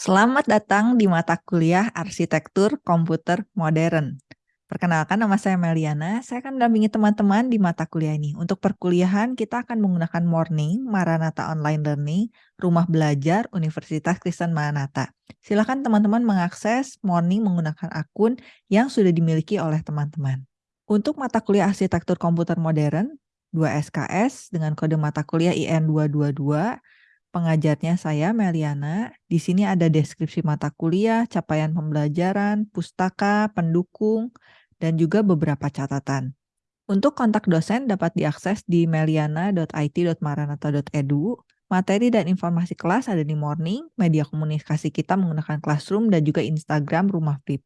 Selamat datang di mata kuliah Arsitektur Komputer Modern. Perkenalkan nama saya Meliana, saya akan mendampingi teman-teman di mata kuliah ini. Untuk perkuliahan kita akan menggunakan Morning, Maranatha Online Learning, Rumah Belajar, Universitas Kristen Maranatha. Silakan teman-teman mengakses Morning menggunakan akun yang sudah dimiliki oleh teman-teman. Untuk mata kuliah Arsitektur Komputer Modern, 2 SKS dengan kode mata kuliah IN 222 Pengajarnya saya Meliana. Di sini ada deskripsi mata kuliah, capaian pembelajaran, pustaka, pendukung, dan juga beberapa catatan. Untuk kontak dosen dapat diakses di meliana.it.maranatha.edu. Materi dan informasi kelas ada di Morning, media komunikasi kita menggunakan Classroom dan juga Instagram Rumah Flip.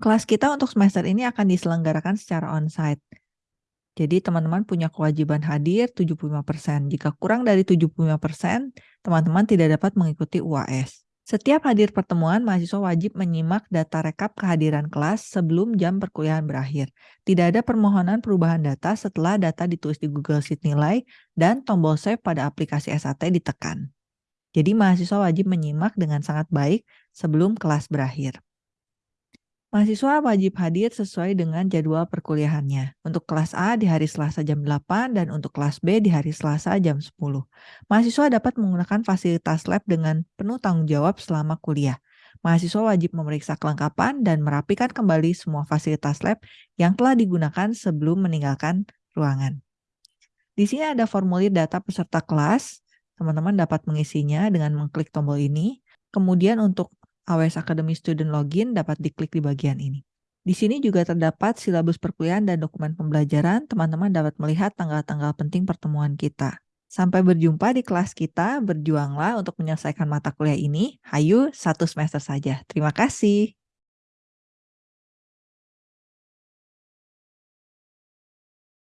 Kelas kita untuk semester ini akan diselenggarakan secara onsite. Jadi teman-teman punya kewajiban hadir 75%. Jika kurang dari 75%, teman-teman tidak dapat mengikuti UAS. Setiap hadir pertemuan, mahasiswa wajib menyimak data rekap kehadiran kelas sebelum jam perkuliahan berakhir. Tidak ada permohonan perubahan data setelah data ditulis di Google Sheet nilai dan tombol save pada aplikasi SAT ditekan. Jadi mahasiswa wajib menyimak dengan sangat baik sebelum kelas berakhir. Mahasiswa wajib hadir sesuai dengan jadwal perkuliahannya. Untuk kelas A di hari Selasa jam 8 dan untuk kelas B di hari Selasa jam 10. Mahasiswa dapat menggunakan fasilitas lab dengan penuh tanggung jawab selama kuliah. Mahasiswa wajib memeriksa kelengkapan dan merapikan kembali semua fasilitas lab yang telah digunakan sebelum meninggalkan ruangan. Di sini ada formulir data peserta kelas. Teman-teman dapat mengisinya dengan mengklik tombol ini. Kemudian untuk AWS Academy Student Login dapat diklik di bagian ini. Di sini juga terdapat silabus perkuliahan dan dokumen pembelajaran. Teman-teman dapat melihat tanggal-tanggal penting pertemuan kita. Sampai berjumpa di kelas kita. Berjuanglah untuk menyelesaikan mata kuliah ini. Hayu, satu semester saja. Terima kasih.